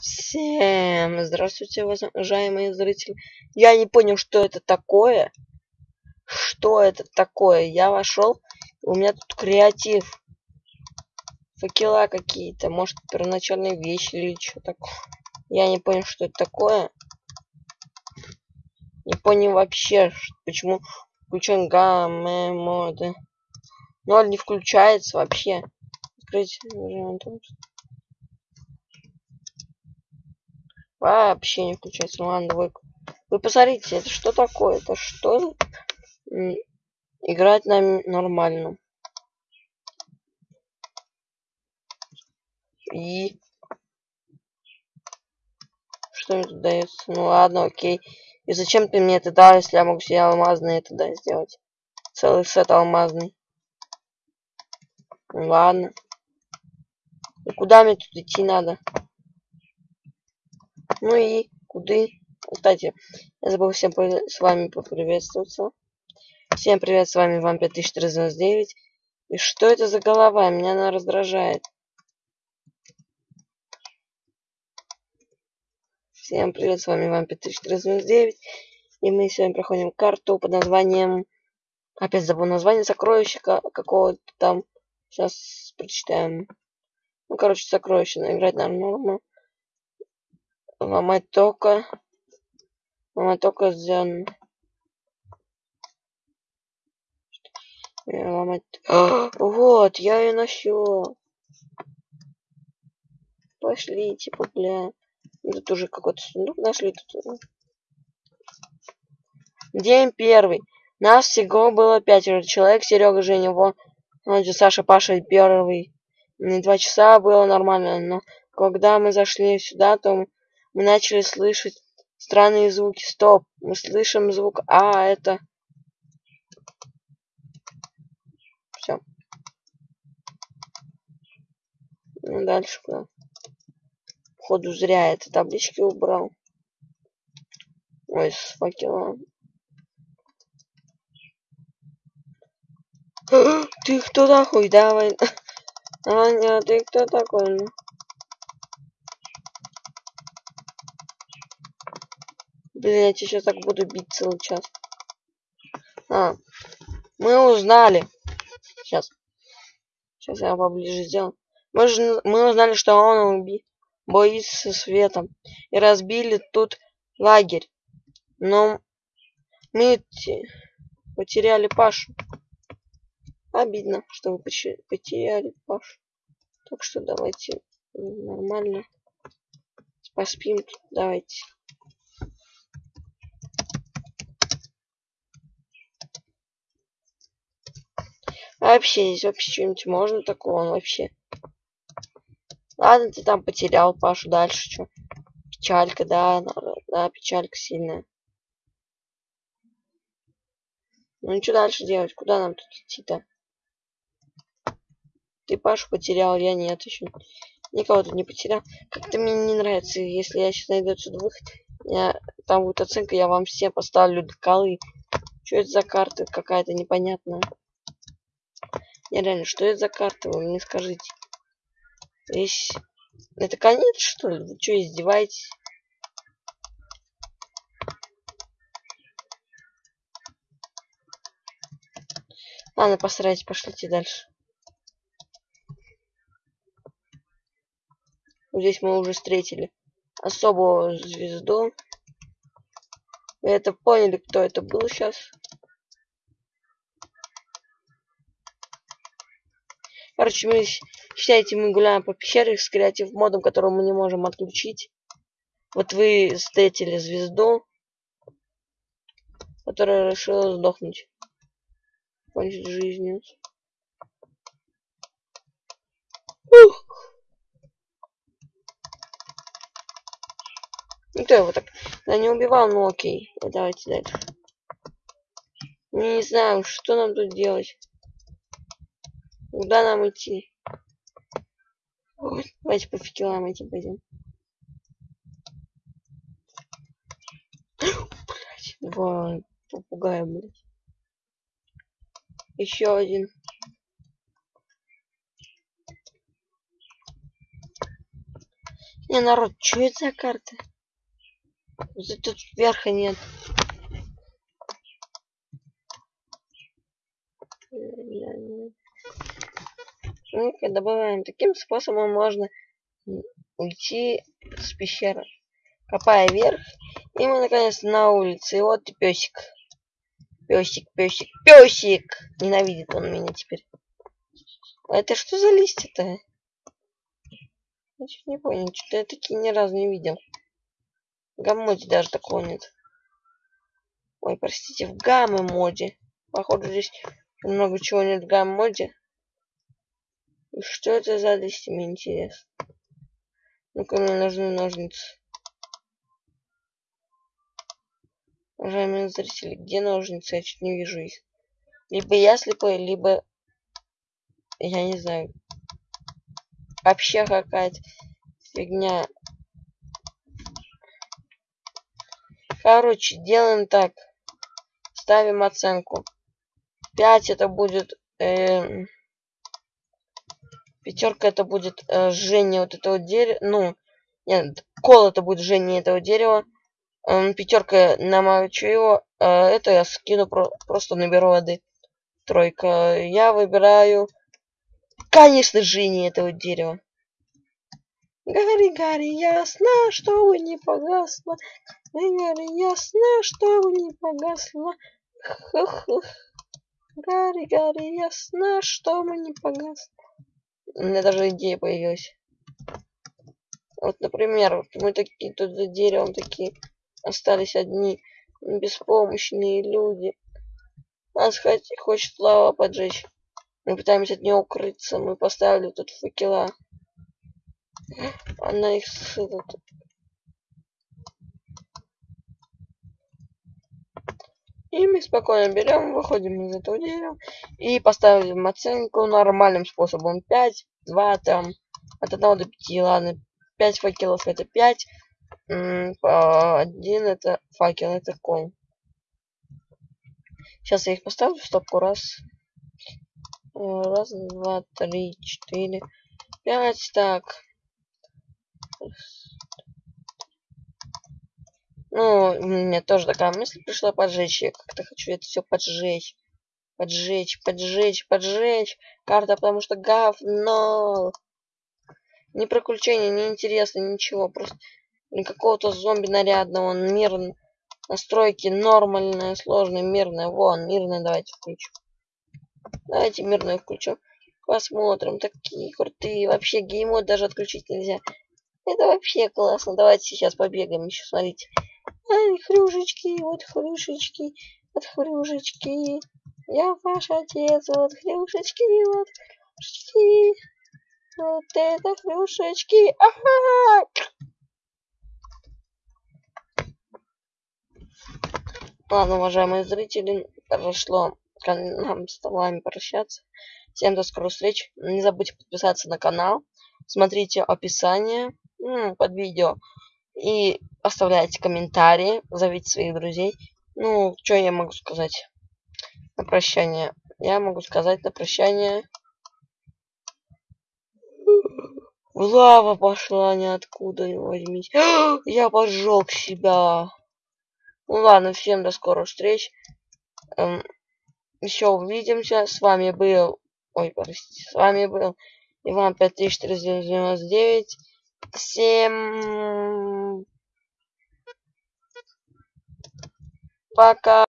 Всем здравствуйте, уважаемые зрители. Я не понял, что это такое. Что это такое? Я вошел, у меня тут креатив. Факела какие-то, может, первоначальные вещи или что такое. Я не понял, что это такое. Не понял вообще, почему включен гамме моды. Ноль не включается вообще. Открыть Вообще не включается. Ну ладно, двойку. Вы посмотрите, это что такое? Это что? Играть нам нормально. И... Что мне тут дается? Ну ладно, окей. И зачем ты мне это дал, если я могу себе алмазный это да, сделать? Целый сет алмазный. Ладно. И куда мне тут идти надо? Ну и куда? Кстати, я забыл всем с вами поприветствоваться. Всем привет, с вами вам 5399. И что это за голова? Меня она раздражает. Всем привет, с вами вам 5399. И мы сегодня проходим карту под названием... Опять забыл название сокровища какого-то там. Сейчас прочитаем. Ну, короче, сокровище. Играть нормально ломать только ломать только зен. Ломать а, вот я ее нашел пошли типа бля. Тут уже какой-то сундук нашли тут день первый. Нас всего было пятеро. Человек серега женя вон саша паша первый. Два часа было нормально но когда мы зашли сюда то мы начали слышать странные звуки. Стоп! Мы слышим звук А, это... Все. Ну, дальше куда? Походу зря это таблички убрал. Ой, с факелом. Ты кто такой? Давай. Аня, ты кто такой? Блин, я сейчас так буду бить целый час. А, мы узнали. Сейчас. Сейчас я поближе сделаю. Мы, же, мы узнали, что он уби боится светом. И разбили тут лагерь. Но мы потеряли Пашу. Обидно, что вы потеряли Пашу. Так что давайте нормально поспим. Давайте. Вообще здесь вообще что-нибудь можно такого вообще. Ладно ты там потерял пашу дальше что печалька да да печалька сильная. Ну что дальше делать? Куда нам тут идти-то? Ты пашу потерял я нет еще никого тут не потерял. Как-то мне не нравится если я сейчас найду отсюда выход я там будет оценка я вам все поставлю до колы что это за карта какая-то непонятная не, реально, что это за карта? Вы мне скажите. Здесь... Это конец, что ли? Вы что, издеваетесь? Ладно, посрать, пошлите дальше. здесь мы уже встретили особую звезду. Вы это поняли, кто это был сейчас? Короче, мы, считайте, мы гуляем по пещере с креатив модом, который мы не можем отключить. Вот вы встретили звезду, которая решила сдохнуть. Кончить жизнью. Ух! Никто его так да, не убивал, ну окей. Давайте дальше. Не знаю, что нам тут делать. Куда нам идти? Ой, давайте по факелам этим пойдем. Блять, два попугая, блять. Еще один. Не, народ, что это за карта? Тут верха нет. Ну-ка, добавляем. Таким способом можно уйти с пещеры. Копая вверх. И мы наконец на улице. И вот и песик. Песик, песик, песик! Ненавидит он меня теперь. А это что за листья-то? Я чуть не понял, что-то я такие ни разу не видел. В гаммоде даже такого нет. Ой, простите, в гамме моде. Походу здесь много чего нет в гамме моде. Что это за листья, мне интересно. Ну-ка, мне нужны ножницы. Уважаемые зрители, где ножницы? Я чуть не вижу их. Либо я слепой, либо... Я не знаю. Вообще какая-то фигня. Короче, делаем так. Ставим оценку. 5 это будет... Э, пятерка это будет э, жжение вот этого дерева. Ну, нет, кол это будет жжение этого дерева. Э, пятерка намочу его. Э, это я скину, про просто наберу воды. Тройка. Я выбираю... Конечно, жжение этого дерева. Гори, гори, ясно, чтобы не погасло. Гори, ясно, чтобы не погасло. Гори, гори, ясно, чтобы не погасло. У меня даже идея появилась. Вот, например, вот мы такие тут за деревом такие остались одни беспомощные люди. Нас хоть, хочет лава поджечь. Мы пытаемся от нее укрыться. Мы поставили тут факела. Она их ссылает. И мы спокойно берем, выходим из этого дерева и поставим оценку нормальным способом. 5, 2 там, от 1 до 5, ладно. 5 факелов это 5, один это факел, это кол. Сейчас я их поставлю в стопку. Раз, раз, два, три, четыре, пять. Так. Ну, у меня тоже такая мысль пришла поджечь. Я как-то хочу это все поджечь. Поджечь, поджечь, поджечь. Карта, потому что говно. Ни приключения, не интересно, ничего. Просто какого-то зомби нарядного. Мирный. Настройки нормальные, сложные, мирные. Вон, мирные давайте включим. Давайте мирные включим. Посмотрим. Такие крутые. Вообще геймод даже отключить нельзя. Это вообще классно. Давайте сейчас побегаем еще, смотрите. Ай, хрюшечки, вот хрюшечки, вот хрюшечки. Я ваш отец, вот хрюшечки, вот хрюшечки. Вот это хрюшечки. Ага! Ладно, уважаемые зрители, прошло нам с вами прощаться. Всем до скорых встреч. Не забудьте подписаться на канал. Смотрите описание под видео. И оставляйте комментарии, зовите своих друзей. Ну, что я могу сказать на прощание? Я могу сказать на прощание. Лава пошла ниоткуда, не возьмись. Я пожег себя. Ну ладно, всем до скорых встреч. Эм, еще увидимся. С вами был... Ой, простите. С вами был Иван 5499. Всем пока.